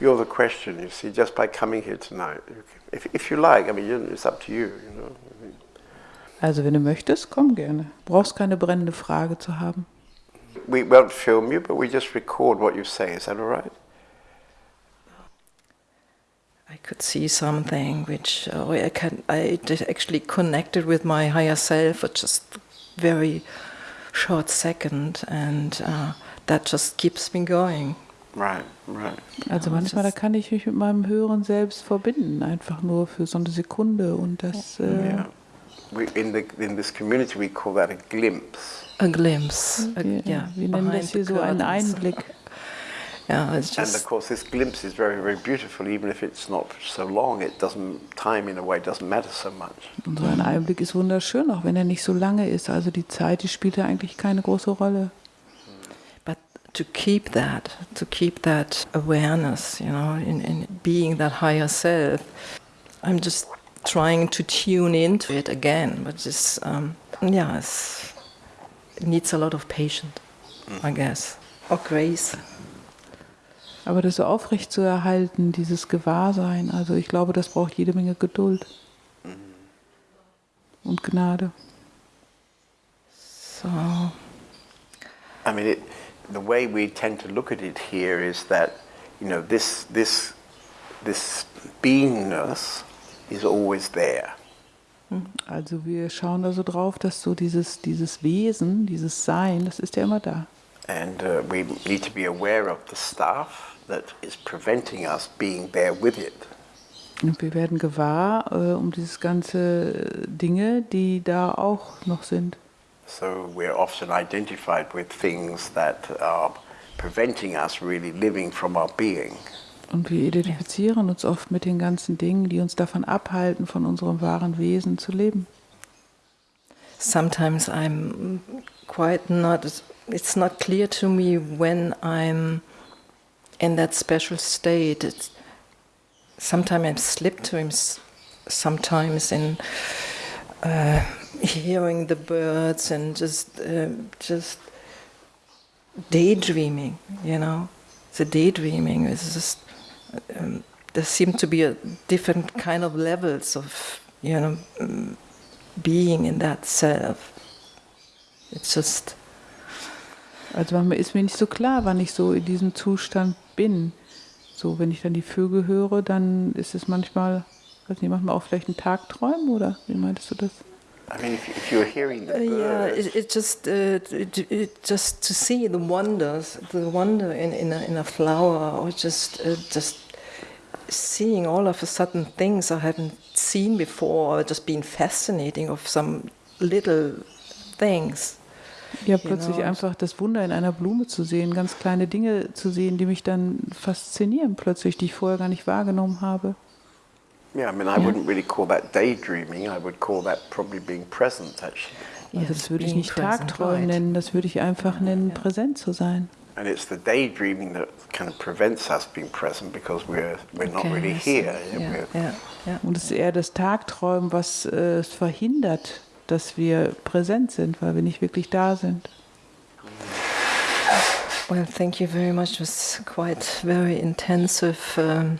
you're the question, you see, just by coming here tonight. If, if you like, I mean, it's up to you, you know. Also wenn du möchtest, komm gerne. Brauchst keine brennende Frage zu haben. We won't film you, but we just record what you say. Is that all right? I could see something which uh, I can I actually connected with my higher self for just very short second, and uh, that just keeps me going. Right, right. Also manchmal da kann ich mich mit meinem höheren Selbst verbinden, einfach nur für so eine Sekunde und das. Äh, Yeah. We, in, the, in this community, we call that a glimpse. A glimpse, a, wir, yeah, wir nennen das hier so einen. Einblick. Yeah, it's And of course, this glimpse is very, very beautiful. Even if it's not so long, it doesn't. Time, in a way, doesn't matter so much. Und so ein Einblick ist wunderschön, auch wenn er nicht so lange ist. Also die Zeit, die spielt ja eigentlich keine große Rolle. But to keep that, to keep that awareness, you know, in, in being that higher self, I'm just trying to tune into it again. But just um, yeah, it's, it needs a lot of patience, I guess, or grace. Aber das so aufrecht zu erhalten, dieses Gewahrsein, also ich glaube, das braucht jede Menge Geduld und Gnade. So I mean, it, the way we tend to look at it here is that, you know, this this this beingness is always there. Also wir schauen da so drauf, dass so dieses, dieses Wesen, dieses Sein, das ist ja immer da. And uh, we need to be aware of the stuff that is preventing us being there with it. Und wir werden gewahr äh, um dieses ganze Dinge, die da auch noch sind. So we're often identified with things that are preventing us really living from our being. Und wir identifizieren uns oft mit den ganzen Dingen, die uns davon abhalten, von unserem wahren Wesen zu leben. sometimes I'm quite not, it's not clear to me when I'm in that special state. It's, sometimes I slip to him, sometimes in uh, hearing the birds and just, uh, just daydreaming, you know. The daydreaming is just, um, there seem to be a different kind of levels of, you know, mm, being in that self. It's just, Also manchmal ist mir nicht so klar, wann ich so in diesem Zustand bin. So, wenn ich dann die Vögel höre, dann ist es manchmal, weiß nicht, manchmal auch vielleicht ein Tagträumen oder wie meintest du das? I mean, if, if you're hearing the uh, yeah, birds, it, it just, uh, it, it just to see the wonders, the wonder in, in, a, in a flower, or just, uh, just seeing all of a sudden things I haven't seen before, or just being fascinating of some little things. Ja, Genau. plötzlich einfach das Wunder in einer Blume zu sehen, ganz kleine Dinge zu sehen, die mich dann faszinieren plötzlich, die ich vorher gar nicht wahrgenommen habe. Yeah, I mean, I wouldn't really call that daydreaming. I would call that probably being present, actually. Also Yes, das würde ich nicht Tagträumen right. nennen, das würde ich einfach nennen, präsent zu sein. And it's the daydreaming that kind of prevents us being present because we're we're not Okay, really here. Yeah, yeah, yeah. Und es ist eher das Tagträumen, was äh, es verhindert, dass wir präsent sind, weil wir nicht wirklich da sind. Well, thank you very much. It was quite very intensive um,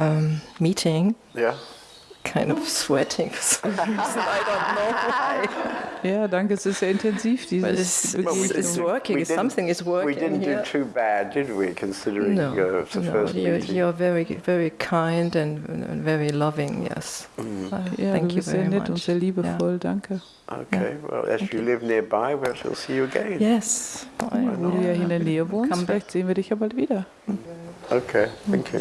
um, meeting. Yeah. Kind of sweating for some reason. I don't know why. Ja, danke, es ist sehr intensiv, But dieses it's, we it's, it's didn't- working. we Something is working We didn't here. do too bad, did we? Considering no, it's the no, first you're, meeting. you're very, very kind and, and very loving. Yes. Uh, Ja, thank du you bist sehr very nett much. und sehr liebevoll, danke. Okay. Well, as you live nearby, we shall see you again. Yes. Wo du ja hier in der Nähe wohnst, Come back. vielleicht sehen wir dich ja bald wieder. Okay. Thank you.